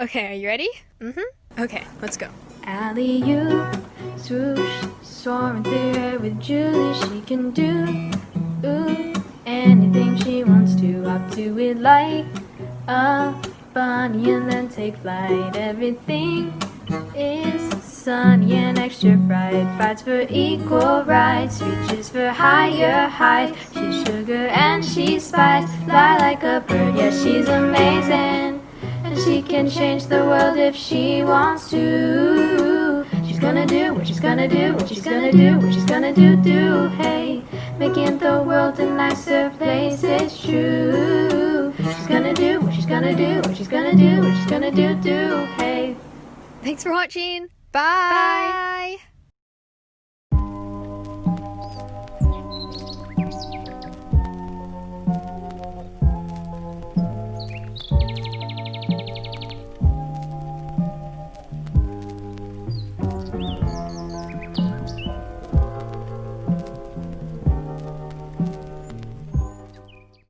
Okay, are you ready? Mm-hmm. Okay, let's go. Alley you swoosh, soaring through air with Julie. She can do ooh, anything she wants to. Up to it like a bunny and then take flight. Everything is sunny and extra bright. Fights for equal rights, reaches for higher heights. She's sugar and she's spice. Fly like a bird, yeah, she's amazing. Can change the world if she wants to. She's gonna do what she's gonna do, what she's gonna do, what she's gonna do, do. Hey, making the world a nicer place, it's true. She's gonna do what she's gonna do, what she's gonna do, what she's gonna do, do. Hey. Thanks for watching. Bye. Bye.